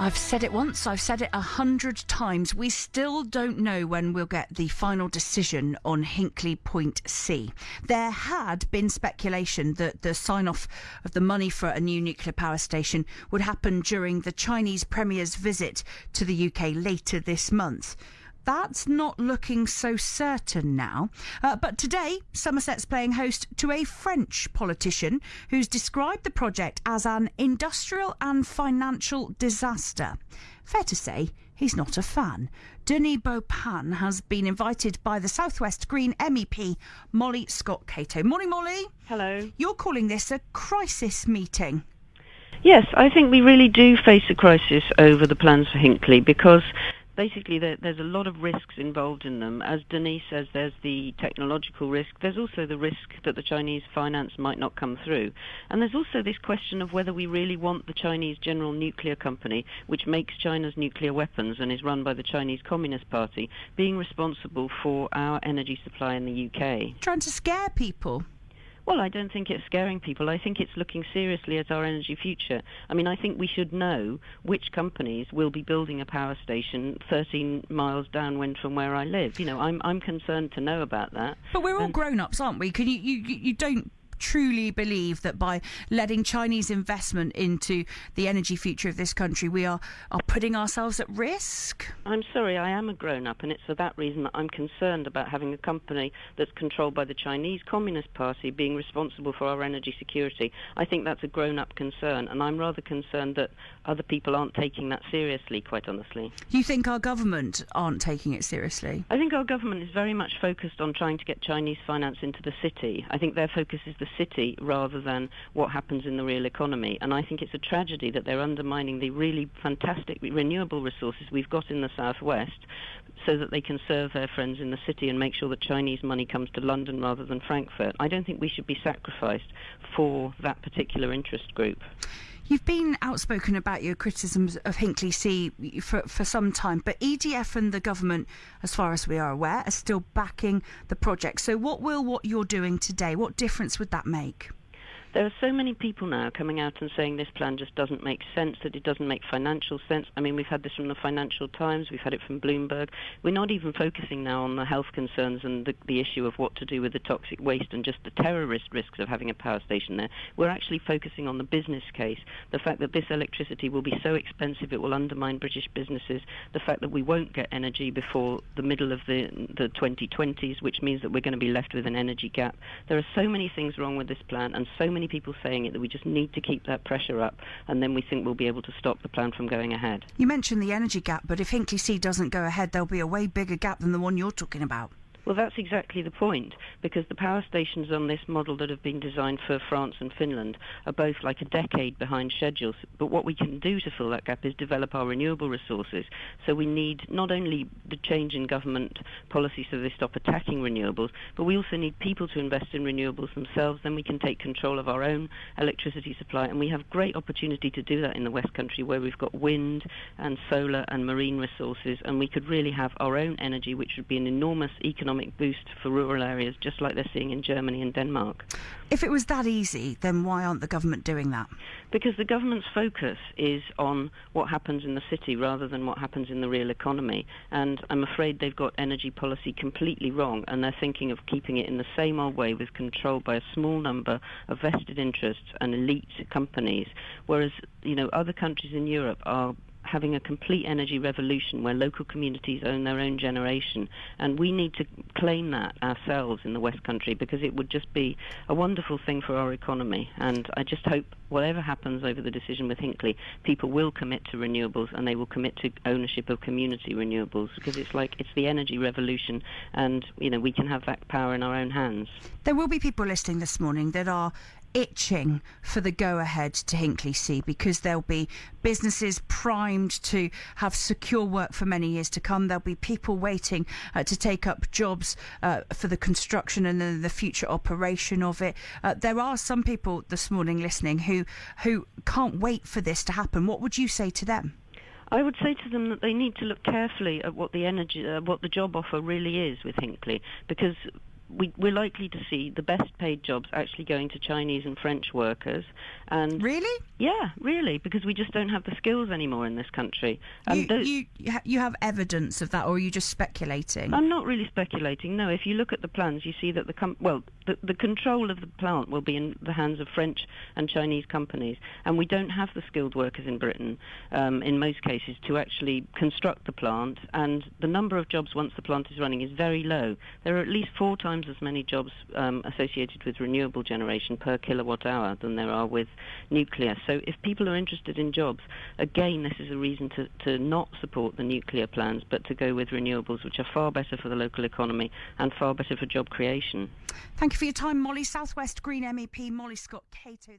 I've said it once, I've said it a hundred times. We still don't know when we'll get the final decision on Hinkley Point C. There had been speculation that the sign off of the money for a new nuclear power station would happen during the Chinese Premier's visit to the UK later this month that's not looking so certain now. Uh, but today, Somerset's playing host to a French politician who's described the project as an industrial and financial disaster. Fair to say, he's not a fan. Denis Baupin has been invited by the Southwest Green MEP, Molly Scott Cato. Morning, Molly. Hello. You're calling this a crisis meeting. Yes, I think we really do face a crisis over the plans for Hinkley because basically there, there's a lot of risks involved in them. As Denise says, there's the technological risk. There's also the risk that the Chinese finance might not come through. And there's also this question of whether we really want the Chinese General Nuclear Company, which makes China's nuclear weapons and is run by the Chinese Communist Party, being responsible for our energy supply in the UK. Trying to scare people. Well, I don't think it's scaring people. I think it's looking seriously at our energy future. I mean, I think we should know which companies will be building a power station 13 miles downwind from where I live. You know, I'm I'm concerned to know about that. But we're all and grown-ups, aren't we? Can you you you don't truly believe that by letting Chinese investment into the energy future of this country, we are, are putting ourselves at risk? I'm sorry, I am a grown up, and it's for that reason that I'm concerned about having a company that's controlled by the Chinese Communist Party being responsible for our energy security. I think that's a grown up concern, and I'm rather concerned that other people aren't taking that seriously, quite honestly. You think our government aren't taking it seriously? I think our government is very much focused on trying to get Chinese finance into the city. I think their focus is the city rather than what happens in the real economy. And I think it's a tragedy that they're undermining the really fantastic renewable resources we've got in the southwest so that they can serve their friends in the city and make sure that Chinese money comes to London rather than Frankfurt. I don't think we should be sacrificed for that particular interest group. You've been outspoken about your criticisms of Hinkley C for, for some time, but EDF and the government, as far as we are aware, are still backing the project. So, what will what you're doing today? What difference would that make? There are so many people now coming out and saying this plan just doesn't make sense, that it doesn't make financial sense. I mean, we've had this from the Financial Times, we've had it from Bloomberg. We're not even focusing now on the health concerns and the, the issue of what to do with the toxic waste and just the terrorist risks of having a power station there. We're actually focusing on the business case, the fact that this electricity will be so expensive it will undermine British businesses, the fact that we won't get energy before the middle of the, the 2020s, which means that we're going to be left with an energy gap. There are so many things wrong with this plan and so many many people saying it that we just need to keep that pressure up, and then we think we'll be able to stop the plan from going ahead. You mentioned the energy gap, but if Hinkley C doesn't go ahead, there'll be a way bigger gap than the one you're talking about. Well, that's exactly the point, because the power stations on this model that have been designed for France and Finland are both like a decade behind schedules. But what we can do to fill that gap is develop our renewable resources. So we need not only the change in government policy so they stop attacking renewables, but we also need people to invest in renewables themselves. Then we can take control of our own electricity supply, and we have great opportunity to do that in the West Country, where we've got wind and solar and marine resources, and we could really have our own energy, which would be an enormous economic economic boost for rural areas, just like they're seeing in Germany and Denmark. If it was that easy, then why aren't the government doing that? Because the government's focus is on what happens in the city rather than what happens in the real economy. And I'm afraid they've got energy policy completely wrong, and they're thinking of keeping it in the same old way with control by a small number of vested interests and elite companies. Whereas, you know, other countries in Europe are having a complete energy revolution where local communities own their own generation. And we need to claim that ourselves in the West Country because it would just be a wonderful thing for our economy. And I just hope whatever happens over the decision with Hinkley, people will commit to renewables and they will commit to ownership of community renewables because it's like it's the energy revolution and you know we can have that power in our own hands. There will be people listening this morning that are itching for the go ahead to Hinkley C because there'll be businesses primed to have secure work for many years to come. There'll be people waiting uh, to take up jobs uh, for the construction and then the future operation of it. Uh, there are some people this morning listening who who can't wait for this to happen. What would you say to them? I would say to them that they need to look carefully at what the energy, uh, what the job offer really is with Hinkley, because we, we're likely to see the best paid jobs actually going to Chinese and French workers. And really, yeah, really, because we just don't have the skills anymore in this country. And you, those, you you have evidence of that, or are you just speculating? I'm not really speculating. No, if you look at the plans, you see that the com- well, the, control of the plant will be in the hands of French and Chinese companies, and we don't have the skilled workers in Britain, um, in most cases, to actually construct the plant. And the number of jobs once the plant is running is very low. There are at least four times as many jobs um, associated with renewable generation per kilowatt hour than there are with nuclear. So if people are interested in jobs, again, this is a reason to, to not support the nuclear plans, but to go with renewables, which are far better for the local economy and far better for job creation. Thank you for your time, Molly. Southwest Green MEP Molly Scott Cato there.